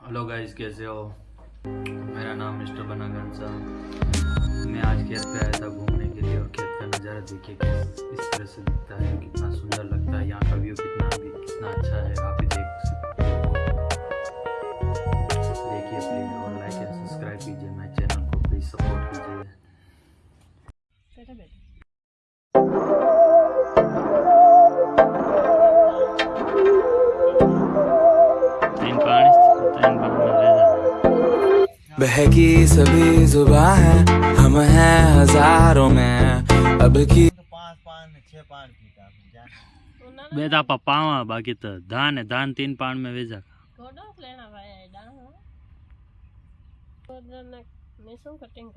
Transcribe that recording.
Hello guys कैसे हो? मेरा नाम मिस्टर बना घनसा मैं आज खेत पे आया था घूमने के लिए और खेत का नज़ारा देखिए किस इस तरह से दिखता है, कितना सुंदर लगता है। यहाँ का व्यू कितना भी कितना अच्छा है, आप भी देख सकते हो। देखिए प्लीज़ और लाइक एंड सब्सक्राइब कीजिए मेरे चैनल को प्लीज़ सपोर्ट कीजिए। बहकी सभी जुबा है हम हैं हज़ारों में। अब की बेटा पप्पा वहाँ बाकी तो दान है दान तीन पान में भेजा। कटिंग